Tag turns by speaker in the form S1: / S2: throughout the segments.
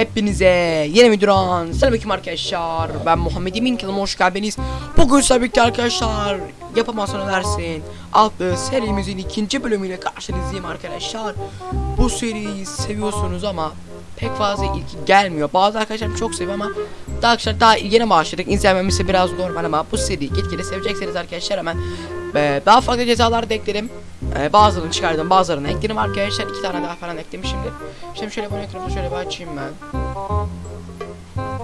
S1: Hepinize yeni videodan selamünaleyküm arkadaşlar. Ben Muhammed Emin kanalıma hoş geldiniz. Bugün birlikte arkadaşlar yapamazsan ölersin adlı serimizin ikinci bölümüyle karşınızdayım arkadaşlar. Bu seriyi seviyorsunuz ama pek fazla ilgi gelmiyor. Bazı arkadaşlarım çok seviyor ama daha arkadaşlar daha yeni başladık. İzlememesi biraz normal ama bu seriyi gitgide sevecekseniz arkadaşlar hemen e, daha farklı cezalar da ekledim. E, bazılarını çıkardım bazılarını ekledim arkadaşlar. iki tane daha falan eklemişimdir. Şimdi şöyle bunu ekranımda şöyle bir açayım ben.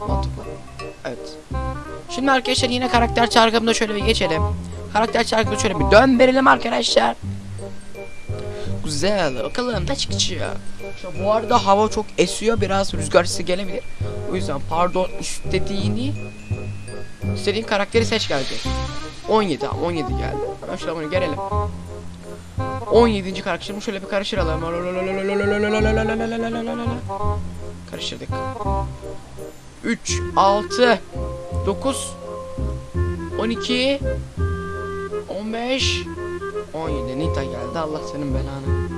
S1: Mantıklı. Evet. Şimdi arkadaşlar yine karakter çarkımda şöyle bir geçelim. Karakter çarkımda şöyle bir dön verelim arkadaşlar. Güzel. Bakalım ne çıkacak. İşte bu arada hava çok esiyor. Biraz rüzgar sesi gelebilir. O yüzden pardon istediğini istediğin karakteri seç geldi. 17 tamam 17 geldi. Hemen şöyle bunu gelelim. 17. karakterimi şöyle bir karıştıralım. Karıştırdık. 3 6 9 12 15 17 Nita geldi Allah senin belanı.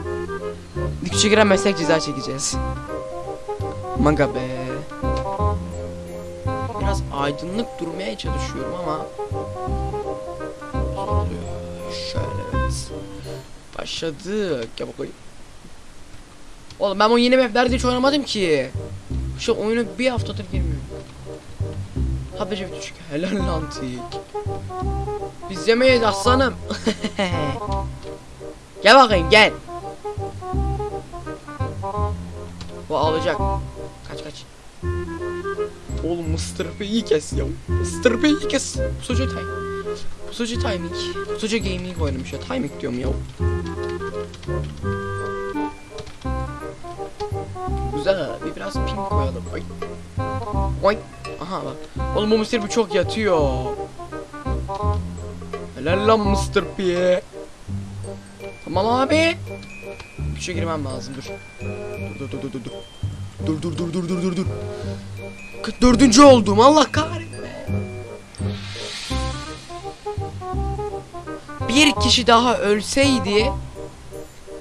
S1: Dikçe giren meslek ceza çekeceğiz. Maga be. Biraz aydınlık durmaya çalışıyorum ama. Şöyle. Başladık. Gel bakayım. Oğlum ben o yeni maplerde hiç oynamadım ki. Şu oyunu bir haftadır girmiyorum. Haberi bir küçük. Helal lan. Biz yemeyiz aslanım. gel bakayım gel. Bu ağlayacak. Kaç kaç. Oğlum Mr. P'yi kes ya. Mr. P'yi kes. Pusucu time. Pusucu timing. Pusucu gaming oynamış ya. Timing diyorum ya. Güzel. Bir biraz pink koyalım. Ay. Oy. Aha bak. Oğlum bu Mr. P çok yatıyor. Helal lan Mr. P. Tamam abi. Bir şey girmem lazım dur. Dur dur dur dur dur. Dur dur dur dur dur dur dur. Dördüncü oldum Allah kahretme. Bir kişi daha ölseydi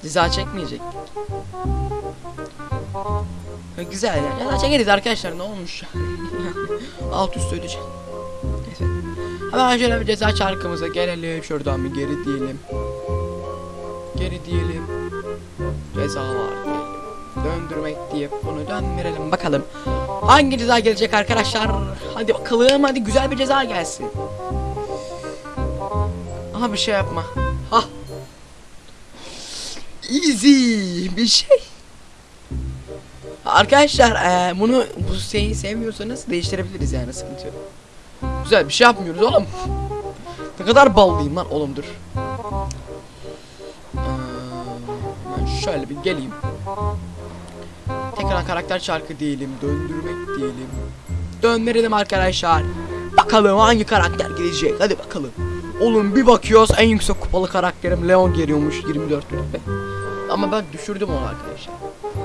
S1: ceza çekmeyecek. Güzel yani. Ceza çekeriz arkadaşlar ne olmuş. Alt üst ödeyecek. Neyse. Hemen şöyle bir ceza çarkımıza gelelim. Şuradan bir geri diyelim. Geri diyelim. Ceza var diyelim. Döndürmek diye bunu döndürelim bakalım. Hangi ceza gelecek arkadaşlar? Hadi bakalım hadi güzel bir ceza gelsin. Aha bir şey yapma. Easy bir şey. Arkadaşlar eee, bunu bu şeyi sevmiyorsanız değiştirebiliriz yani sıkıntı yok. Güzel bir şey yapmıyoruz oğlum. ne kadar ballıyım lan oğlum dur. Eee, ben şöyle bir geleyim. Tekrar karakter çarkı diyelim, döndürmek diyelim. Döndürelim arkadaşlar. Bakalım hangi karakter gelecek. Hadi bakalım. Oğlum bir bakıyoruz en yüksek kupalı karakterim Leon geliyormuş 24 rütbe. Ama ben düşürdüm onu arkadaşlar.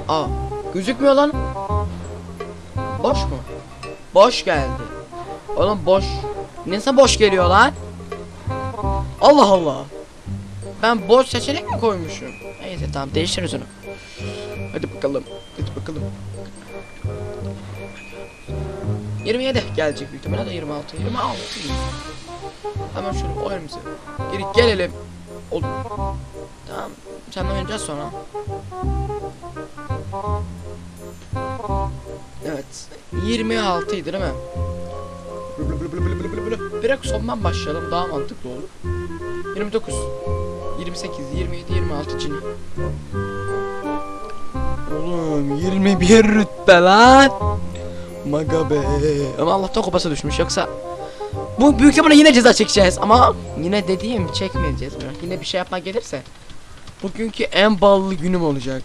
S1: Aa gözükmüyor lan. Boş mu? Boş geldi. Oğlum boş. Nasıl boş geliyor lan? Allah Allah. Ben boş seçenek mi koymuşum? Neyse tamam değiştiririz onu. Hadi bakalım. Hadi bakalım. 27 gelecek büyük ihtimalle de 26. 26. Hemen şöyle oyunumuza geri gelelim. Oğlum. Tamam. Seninle oynayacağız sonra. Evet. 26 idi değil mi? Direkt sondan başlayalım daha mantıklı olur. 29 28 27 26 cini. Oğlum 21 rütbe lan. Maga be. Ama Allah'tan kupası düşmüş yoksa bu büyük ihtimalle yine ceza çekeceğiz ama yine dediğim çekmeyeceğiz. Yine bir şey yapmak gelirse bugünkü en ballı günüm olacak.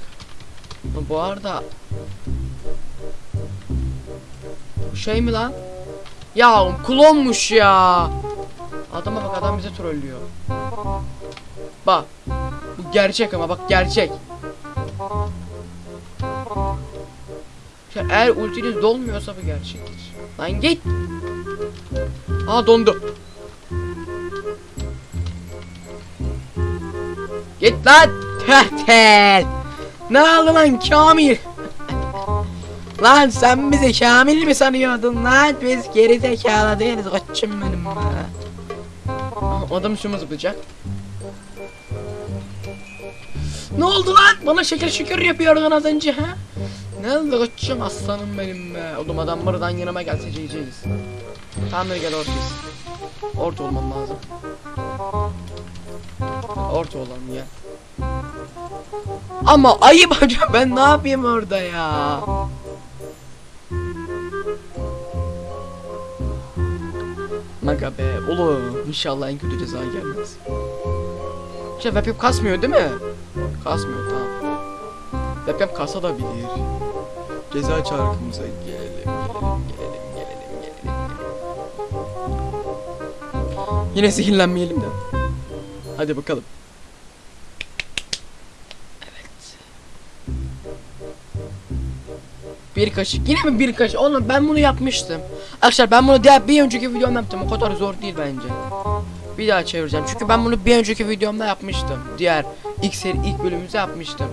S1: Bu arada Bu şey mi lan? Ya klonmuş ya. Adama bak adam bizi trollüyor. Bak. Bu gerçek ama bak gerçek. Eğer ultiniz dolmuyorsa bu gerçektir. Lan git. Aa dondu. Git lan. Tehtel. Ne oldu lan Kamil? Lan sen bizi Kamil mi sanıyordun lan? Biz geri zekalı değiliz koçum benim be. Aa, Adam üstüme zıplayacak. Ne oldu lan? Bana şeker şükür yapıyordun az önce ha? Ne oldu koçum aslanım benim be. Oğlum adam buradan yanıma gelse yiyeceğiz. Tamam hadi gel ortayız. Orta olmam lazım. Orta olalım ya. Ama ayıp hocam ben ne yapayım orada ya? Maga be oğlum inşallah en kötü ceza gelmez. Şey webcam kasmıyor değil mi? Kasmıyor tamam. Webcam kasa da bilir. Ceza çarkımıza gelelim gelelim gelelim Yine zehirlenmeyelim de. Hadi bakalım. Bir kaşık. Yine mi bir kaşık? Oğlum ben bunu yapmıştım. Arkadaşlar ben bunu diğer bir önceki videomda yaptım. O kadar zor değil bence. Bir daha çevireceğim. Çünkü ben bunu bir önceki videomda yapmıştım. Diğer ilk seri ilk bölümümüzde yapmıştım.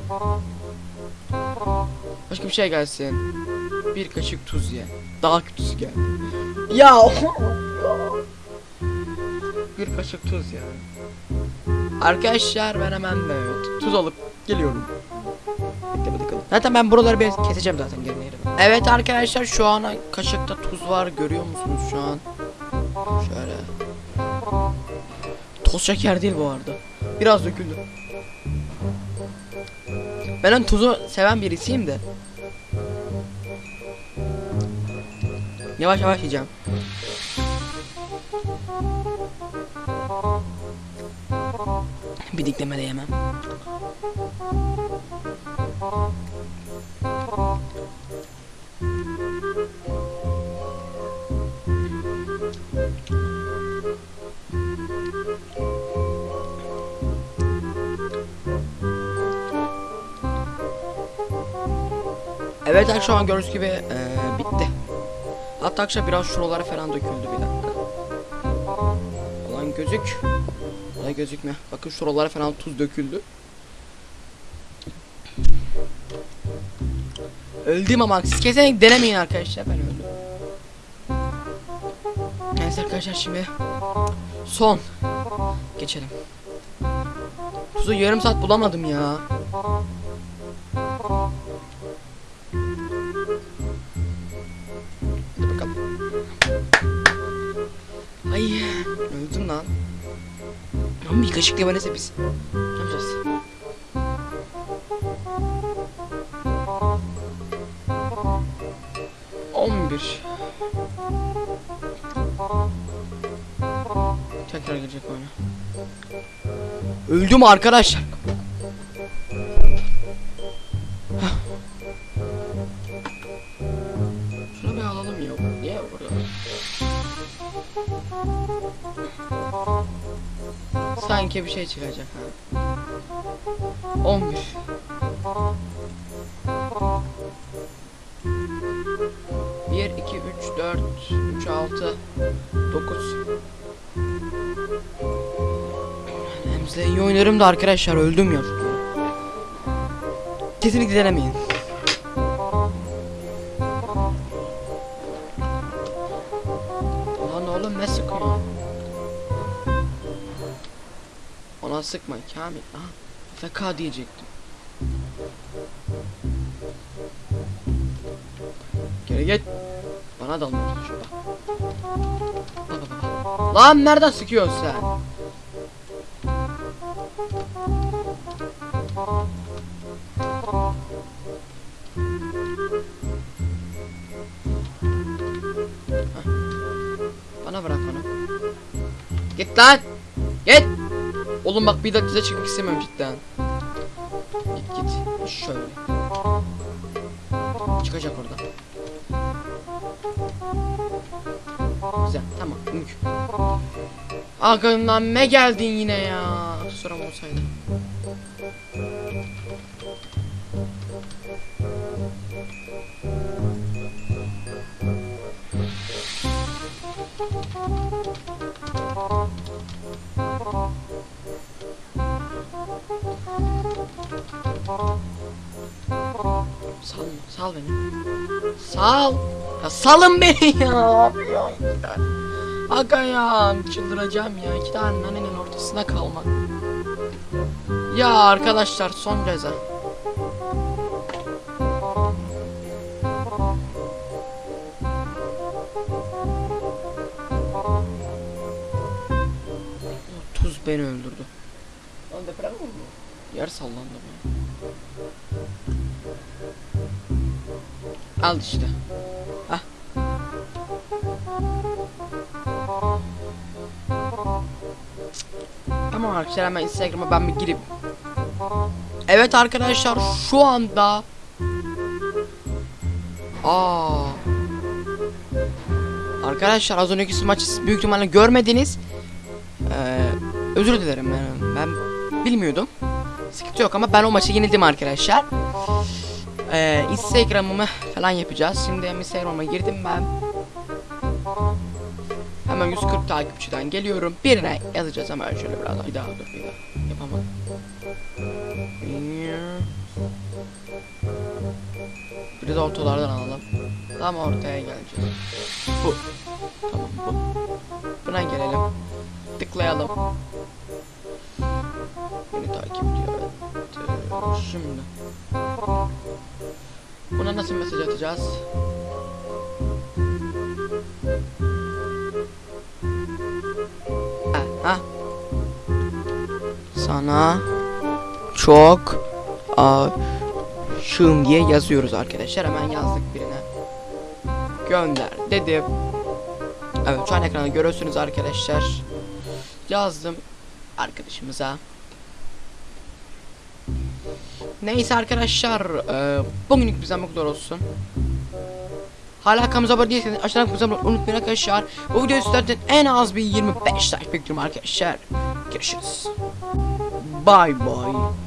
S1: Başka bir şey gelsin. Bir kaşık tuz ye. Daha kötüsü geldi. Ya. bir kaşık tuz ya. Arkadaşlar ben hemen de tuz alıp geliyorum. Zaten ben buraları bir keseceğim zaten geri yerime. Evet arkadaşlar şu an kaşıkta tuz var görüyor musunuz şu an? Şöyle. Toz şeker değil bu arada. Biraz döküldü. Ben hani tuzu seven birisiyim de. Yavaş yavaş yiyeceğim. Bir dikleme de yemem. Evet arkadaşlar gördüğünüz gibi eee, bitti. Hatta arkadaşlar biraz şuralara falan döküldü bir dakika. Ulan gözük. Ulan gözükmüyor. Bakın şuralara falan tuz döküldü. Öldüm ama siz kesinlikle denemeyin arkadaşlar ben öldüm. Neyse arkadaşlar şimdi son geçelim. Tuzu yarım saat bulamadım ya. Lan bir kaşık limonese biz. Ne yapacağız? On bir. Tekrar gelecek oyuna. Öldüm arkadaşlar. Sanki bir şey çıkacak ha. 11 1 2 3 4 3 6 9 Remzle iyi oynarım da arkadaşlar öldüm ya. Kesinlikle denemeyin. Ulan oğlum ne sıkıyor? Ona sıkma Kamil. Aha, FK diyecektim. Geri git. Bana dalmaya çalışıyor bak. Lan nereden sıkıyorsun sen? Bana bırak onu. Git lan. Git. Oğlum bak bir dakika çıkmak istemiyorum cidden. Git git. Şöyle. Çıkacak orada. Güzel tamam. Mük. Arkamdan ne geldin yine ya? Salma Sal beni. Sal. Ya salın beni ya. Aga ya çıldıracağım ya. İki tane nanenin ortasına kalmak. Ya arkadaşlar son ceza. Tuz beni öldürdü. Lan deprem mi oldu? Yer sallandı mı? Al işte. Hah. Tamam arkadaşlar hemen Instagram'a ben bir girip. Evet arkadaşlar şu anda. Aa. Arkadaşlar az önceki maçı büyük ihtimalle görmediniz. Ee, özür dilerim yani ben bilmiyordum. Sıkıntı yok ama ben o maçı yenildim arkadaşlar. Ee, Instagram'ımı falan yapacağız. Şimdi Instagram'a girdim ben. Hemen 140 takipçiden geliyorum. Birine yazacağız hemen şöyle biraz. Bir daha dur bir daha. Yapamadım. Bir de ortalardan alalım. Tam ortaya geleceğiz. Bu. Tamam bu. Buna gelelim. Tıklayalım. Beni takip ediyor. Şimdi. Buna nasıl mesaj atacağız? Ha. Sana çok aşığım diye yazıyoruz arkadaşlar. Hemen yazdık birine. Gönder dedim. Evet şu an ekranda görüyorsunuz arkadaşlar. Yazdım arkadaşımıza. Neyse arkadaşlar e, bugünlük bizden bu kadar olsun. Hala kanalımıza abone değilseniz aşağıdan kanalımıza abone unutmayın arkadaşlar. Bu videoyu sizlerden en az bir 25 like bekliyorum arkadaşlar. Görüşürüz. Bye bye.